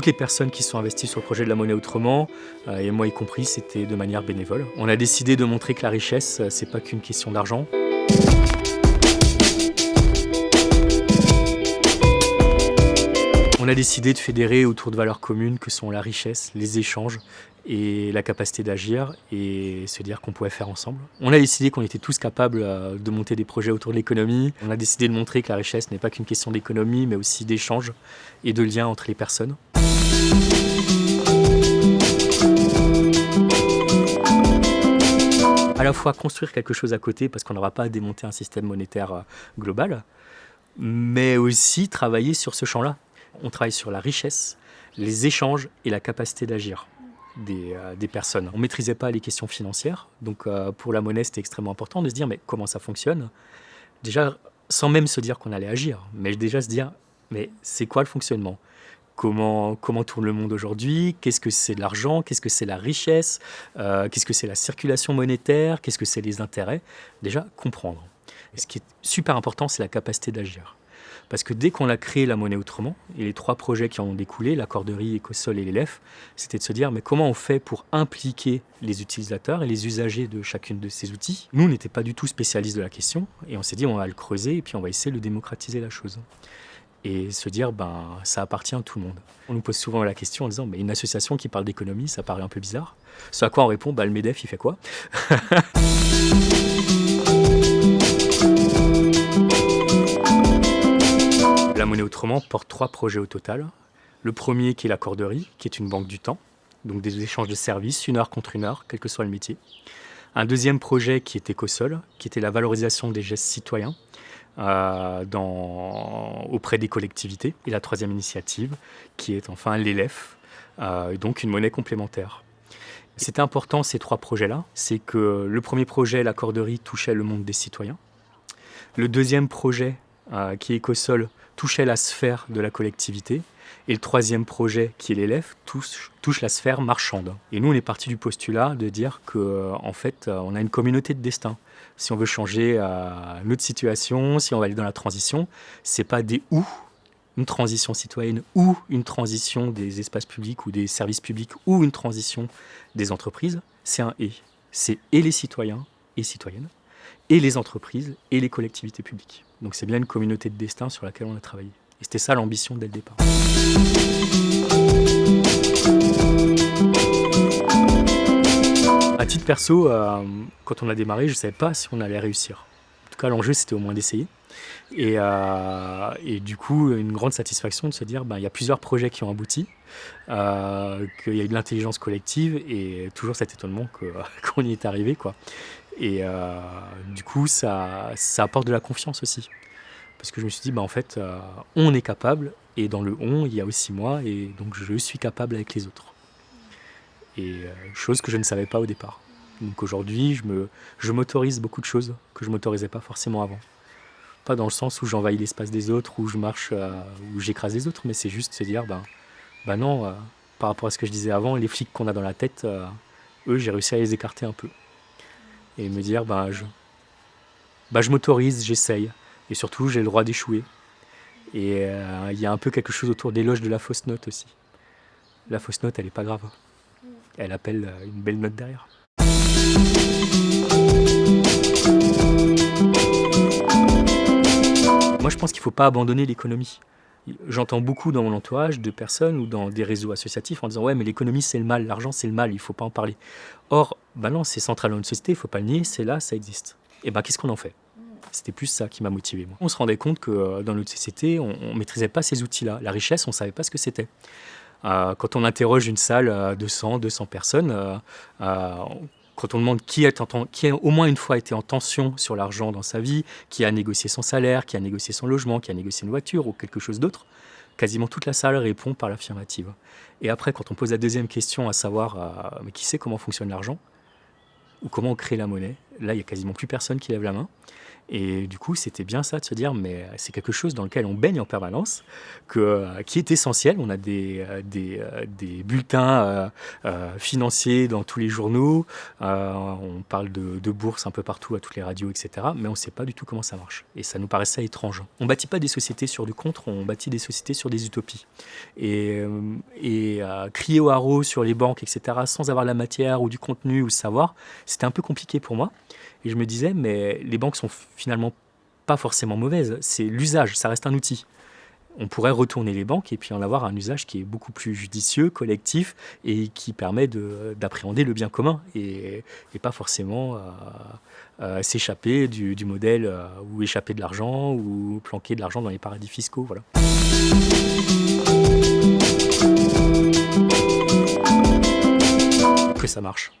Toutes les personnes qui sont investies sur le projet de la monnaie autrement, euh, et moi y compris, c'était de manière bénévole. On a décidé de montrer que la richesse, euh, c'est pas qu'une question d'argent. On a décidé de fédérer autour de valeurs communes que sont la richesse, les échanges et la capacité d'agir et se dire qu'on pouvait faire ensemble. On a décidé qu'on était tous capables euh, de monter des projets autour de l'économie. On a décidé de montrer que la richesse n'est pas qu'une question d'économie mais aussi d'échanges et de liens entre les personnes. À la fois construire quelque chose à côté parce qu'on n'aura pas à démonter un système monétaire euh, global, mais aussi travailler sur ce champ-là. On travaille sur la richesse, les échanges et la capacité d'agir des, euh, des, personnes. On ne maîtrisait pas les questions financières, donc euh, pour la monnaie c'était extrêmement important de se dire mais comment ça fonctionne? Déjà sans même se dire qu'on allait agir, mais déjà se dire mais c'est quoi le fonctionnement? Comment, comment, tourne le monde aujourd'hui, qu'est-ce que c'est de l'argent, qu'est-ce que c'est la richesse, euh, qu'est-ce que c'est la circulation monétaire, qu'est-ce que c'est les intérêts? Déjà, comprendre. Et ce qui est super important, c'est la capacité d'agir. Parce que dès qu'on a créé la monnaie autrement, et les trois projets qui en ont découlé, la corderie, Ecosol et l'élève, c'était de se dire mais comment on fait pour impliquer les utilisateurs et les usagers de chacune de ces outils? Nous, on n'était pas du tout spécialistes de la question, et on s'est dit on va le creuser et puis on va essayer de démocratiser la chose. Et se dire ben ça appartient à tout le monde. On nous pose souvent la question en disant mais une association qui parle d'économie, ça paraît un peu bizarre. Ce à quoi on répond bah, le MEDEF il fait quoi? monnaie autrement porte trois projets au total. Le premier qui est la corderie, qui est une banque du temps, donc des échanges de services, une heure contre une heure, quel que soit le métier. Un deuxième projet qui est Ecosol, qui était la valorisation des gestes citoyens euh, auprès des collectivités. Et la troisième initiative, qui est enfin l'ELEF, euh, donc une monnaie complémentaire. C'était important ces trois projets-là, c'est que le premier projet, la corderie, touchait le monde des citoyens. Le deuxième projet, euh, qui est Ecosol, touchait la sphère de la collectivité. Et le troisième projet, qui est l'élève, touche, la sphère marchande. Et nous, on est parti du postulat de dire qu'en euh, en fait, euh, on a une communauté de destin. Si on veut changer euh, notre situation, si on va aller dans la transition, c'est pas des ou, une transition citoyenne ou une transition des espaces publics ou des services publics ou une transition des entreprises, c'est un et. C'est et les citoyens et citoyennes, et les entreprises et les collectivités publiques. Donc c'est bien une communauté de destin sur laquelle on a travaillé. Et c'était ça l'ambition dès le départ. À titre perso, euh, quand on a démarré, je ne savais pas si on allait réussir. En tout cas, l'enjeu, c'était au moins d'essayer. Et, euh, du coup, une grande satisfaction de se dire, ben, il y a plusieurs projets qui ont abouti, euh, qu'il y a eu de l'intelligence collective et toujours cet étonnement qu'on y est arrivé. Quoi. Et euh, du coup, ça, ça apporte de la confiance aussi. Parce que je me suis dit, bah, en fait, euh, on est capable, et dans le on, il y a aussi moi, et donc je suis capable avec les autres. Et euh, chose que je ne savais pas au départ. Donc aujourd'hui, je m'autorise je beaucoup de choses que je m'autorisais pas forcément avant. Pas dans le sens où j'envahis l'espace des autres, où je marche, où j'écrase les autres, mais c'est juste se dire, ben, ben non, par rapport à ce que je disais avant, les flics qu'on a dans la tête, eux, j'ai réussi à les écarter un peu et me dire bah, je, bah, je m'autorise, j'essaye. Et surtout, j'ai le droit d'échouer. Et euh, il y a un peu quelque chose autour des loges de la fausse note aussi. La fausse note, elle n'est pas grave. Elle appelle euh, une belle note derrière. Moi, je pense qu'il ne faut pas abandonner l'économie. J'entends beaucoup dans mon entourage de personnes ou dans des réseaux associatifs en disant ouais mais l'économie c'est le mal, l'argent c'est le mal, il faut pas en parler. Or, bah non, c'est central dans une société, il faut pas le nier, c'est là, ça existe. Et ben qu'est-ce qu'on en fait? C'était plus ça qui m'a motivé. On se rendait compte que euh, dans notre société, on, ne maîtrisait pas ces outils-là. La richesse, on savait pas ce que c'était. Euh, quand on interroge une salle de 100, 200 personnes, euh, quand on demande qui, a au moins une fois été en tension sur l'argent dans sa vie, qui a négocié son salaire, qui a négocié son logement, qui a négocié une voiture ou quelque chose d'autre, quasiment toute la salle répond par l'affirmative. Et après, quand on pose la deuxième question, à savoir euh, qui sait comment fonctionne l'argent ou comment on crée la monnaie, là, il n'y a quasiment plus personne qui lève la main. Et du coup, c'était bien ça de se dire, mais c'est quelque chose dans lequel on baigne en permanence, que, qui est essentiel. On a des, des, des bulletins financiers dans tous les journaux, on parle de, de bourse un peu partout, à toutes les radios, etc. Mais on ne sait pas du tout comment ça marche. Et ça nous paraissait étrange. On bâtit pas des sociétés sur du contre, on bâtit des sociétés sur des utopies. Et, et crier au haro sur les banques, etc., sans avoir la matière ou du contenu ou le savoir, c'était un peu compliqué pour moi. Et je me disais, mais les banques sont finalement pas forcément mauvaises, c'est l'usage, ça reste un outil. On pourrait retourner les banques et puis en avoir un usage qui est beaucoup plus judicieux, collectif et qui permet d'appréhender le bien commun et, pas forcément euh, euh, s'échapper du, modèle euh, ou échapper de l'argent ou planquer de l'argent dans les paradis fiscaux. Voilà. Que ça marche.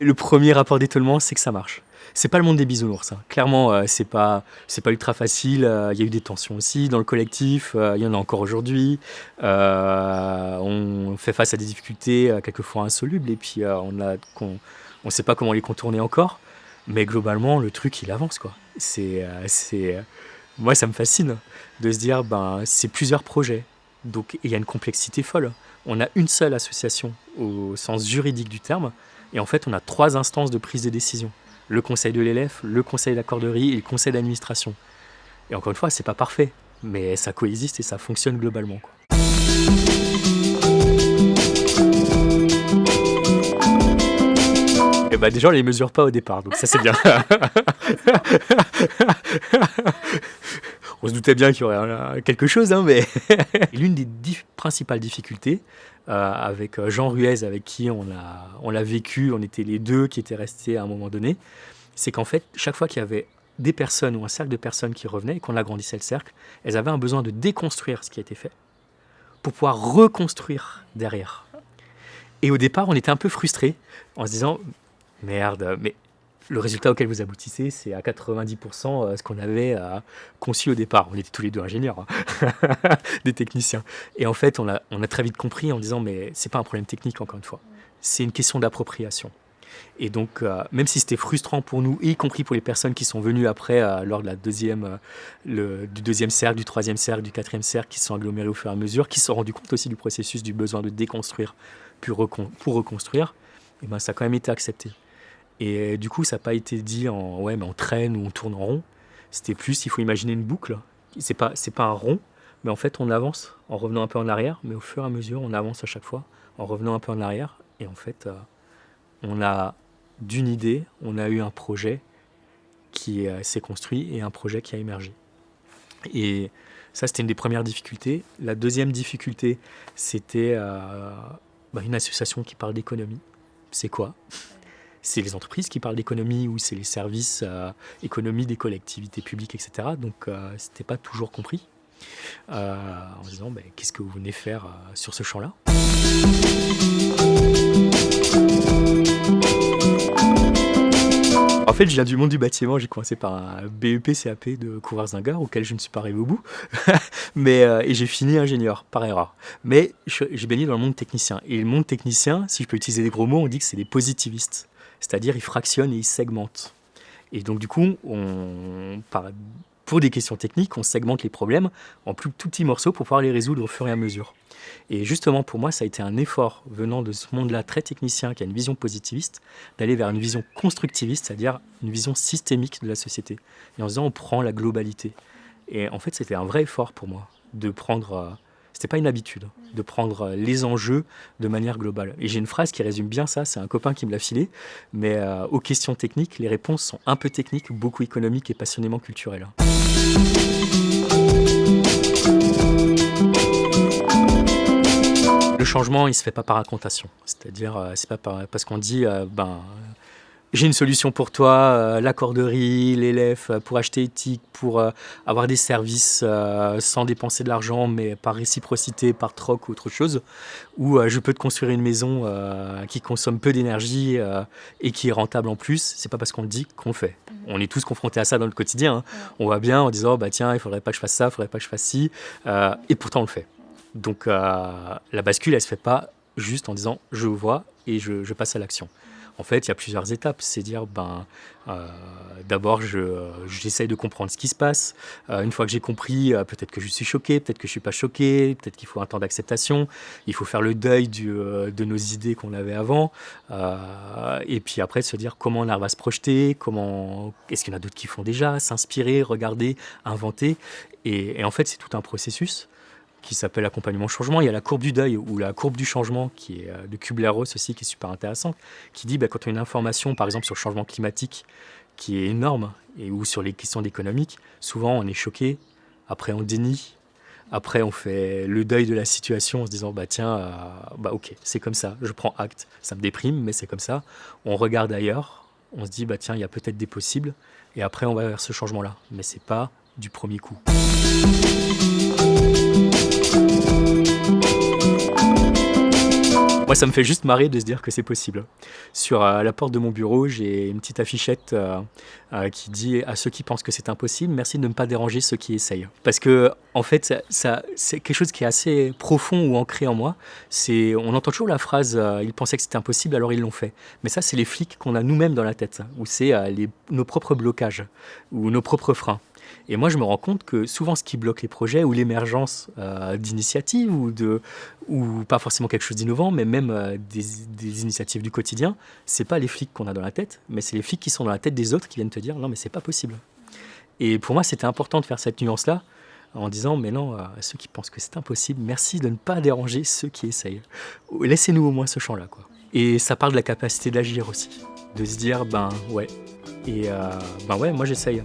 Le premier rapport d'étonnement, c'est que ça marche. C'est pas le monde des bisounours. Hein. Clairement, euh, c'est pas c'est pas ultra facile. Euh, il y a eu des tensions aussi dans le collectif. Euh, il y en a encore aujourd'hui. on fait face à des difficultés quelquefois insolubles et puis on a sait pas comment les contourner encore. Mais globalement, le truc il avance quoi. C'est c'est moi ça me fascine de se dire ben c'est plusieurs projets. Donc il y a une complexité folle. On a une seule association au sens juridique du terme et en fait, on a trois instances de prise de décision. Le conseil de l'élève, le conseil d'accorderie et le conseil d'administration. Et encore une fois, c'est pas parfait, mais ça coexiste et ça fonctionne globalement. Quoi. Et bah déjà, on les mesure pas au départ, donc ça c'est bien. on se doutait bien qu'il y aurait quelque chose, hein, mais l'une des principales difficultés, euh, avec euh, Jean Ruez, avec qui on l'a on vécu, on était les deux qui étaient restés à un moment donné, c'est qu'en fait, chaque fois qu'il y avait des personnes ou un cercle de personnes qui revenaient et qu'on agrandissait le cercle, elles avaient un besoin de déconstruire ce qui a été fait pour pouvoir reconstruire derrière. Et au départ, on était un peu frustrés en se disant merde, mais le résultat auquel vous aboutissez, c'est à 90% euh, ce qu'on avait euh, conçu au départ. On était tous les deux ingénieurs, hein. des techniciens. Et en fait, on a, très vite compris en disant, mais c'est pas un problème technique, encore une fois. C'est une question d'appropriation. Et donc, euh, même si c'était frustrant pour nous, y compris pour les personnes qui sont venues après, lors de la deuxième, du deuxième cercle, du troisième cercle, du quatrième cercle, qui se sont agglomérés au fur et à mesure, qui se sont rendus compte aussi du processus du besoin de déconstruire pour, pour reconstruire, et ben, ça a quand même été accepté. Et du coup, ça n'a pas été dit en ouais, mais on traîne ou on tourne en rond. C'était plus, il faut imaginer une boucle. C'est pas, pas un rond, mais en fait, on avance en revenant un peu en arrière, mais au fur et à mesure, on avance à chaque fois en revenant un peu en arrière. Et en fait, euh, on a d'une idée, on a eu un projet qui euh, s'est construit et un projet qui a émergé. Et ça, c'était une des premières difficultés. La deuxième difficulté, c'était euh, bah, une association qui parle d'économie. C'est quoi? C'est les entreprises qui parlent d'économie ou c'est les services euh, économie des collectivités publiques, etc. Donc euh, ce n'était pas toujours compris. Euh, en disant ben, qu'est-ce que vous venez faire sur ce champ-là? En fait, je viens du monde du bâtiment. J'ai commencé par un BEP CAP de couvreurs d'un auquel je ne suis pas arrivé au bout. Mais, et j'ai fini ingénieur, par erreur. Mais j'ai baigné dans le monde technicien. Et le monde technicien, si je peux utiliser des gros mots, on dit que c'est des positivistes c'est-à-dire ils fractionnent et ils segmentent. Et donc du coup, pour des questions techniques, on segmente les problèmes en plus tout petits morceaux pour pouvoir les résoudre au fur et à mesure. Et justement, pour moi, ça a été un effort venant de ce monde-là très technicien, qui a une vision positiviste, d'aller vers une vision constructiviste, c'est-à-dire une vision systémique de la société. Et en se disant, on prend la globalité. Et en fait, c'était un vrai effort pour moi de prendre euh, c'était pas une habitude de prendre euh, les enjeux de manière globale. Et j'ai une phrase qui résume bien ça, c'est un copain qui me l'a filé, mais euh, aux questions techniques, les réponses sont un peu techniques, beaucoup économiques et passionnément culturelles. Le changement, il se fait pas par racontation. C'est-à-dire, euh, c'est pas parce qu'on dit, ben, j'ai une solution pour toi, euh, l'accorderie, l'élève, euh, pour acheter éthique, pour euh, avoir des services sans dépenser de l'argent, mais par réciprocité, par troc ou autre chose, ou je peux te construire une maison qui consomme peu d'énergie et qui est rentable en plus, c'est pas parce qu'on le dit qu'on le fait. Mhm. On est tous confrontés à ça dans le quotidien. Hein. On va bien en disant, bah tiens, il faudrait pas que je fasse ça, il faudrait pas que je fasse ci, et pourtant on le fait. Donc la bascule, elle se fait pas juste en disant, je vois et je passe à l'action. En fait, il y a plusieurs étapes. C'est dire, ben, euh, d'abord, j'essaye de comprendre ce qui se passe. Euh, une fois que j'ai compris, euh, peut-être que je suis choqué, peut-être que je suis pas choqué, peut-être qu'il faut un temps d'acceptation. Il faut faire le deuil du, de nos idées qu'on avait avant. et puis après, se dire comment on va se projeter, comment, est-ce qu'il y en a d'autres qui font déjà, s'inspirer, regarder, inventer. et en fait, c'est tout un processus qui s'appelle accompagnement changement. Il y a la courbe du deuil ou la courbe du changement qui est euh, de Kubler-Ross aussi qui est super intéressante, qui dit bah, quand on a une information par exemple sur le changement climatique qui est énorme et ou sur les questions économiques, souvent on est choqué, après on dénie, après on fait le deuil de la situation en se disant bah tiens euh, bah ok c'est comme ça, je prends acte, ça me déprime mais c'est comme ça. On regarde ailleurs, on se dit bah tiens il y a peut-être des possibles. Et après on va vers ce changement là, mais c'est pas du premier coup. Moi, ça me fait juste marrer de se dire que c'est possible. Sur euh, la porte de mon bureau, j'ai une petite affichette euh, euh, qui dit à ceux qui pensent que c'est impossible, merci de ne pas déranger ceux qui essayent. Parce que, en fait, c'est quelque chose qui est assez profond ou ancré en moi. C'est, on entend toujours la phrase ils pensaient que c'était impossible, alors ils l'ont fait. Mais ça, c'est les flics qu'on a nous-mêmes dans la tête, ou c'est nos propres blocages ou nos propres freins. Et moi, je me rends compte que souvent, ce qui bloque les projets ou l'émergence euh, d'initiatives ou, de, ou pas forcément quelque chose d'innovant, mais même euh, des, initiatives du quotidien, c'est pas les flics qu'on a dans la tête, mais c'est les flics qui sont dans la tête des autres qui viennent te dire non, mais c'est pas possible. Et pour moi, c'était important de faire cette nuance-là en disant mais non, à ceux qui pensent que c'est impossible, merci de ne pas déranger ceux qui essayent. Laissez-nous au moins ce champ-là. quoi. Et ça parle de la capacité d'agir aussi, de se dire ben ouais, et euh, ben ouais, moi j'essaye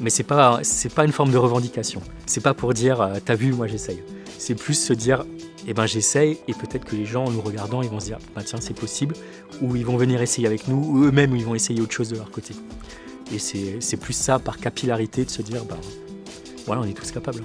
mais c'est pas pas une forme de revendication. C'est pas pour dire euh, t'as vu moi j'essaye. C'est plus se dire eh ben j'essaye et peut-être que les gens en nous regardant ils vont se dire bah tiens c'est possible ou ils vont venir essayer avec nous ou eux-mêmes ils vont essayer autre chose de leur côté. Et c'est plus ça par capillarité de se dire bah voilà on est tous capables.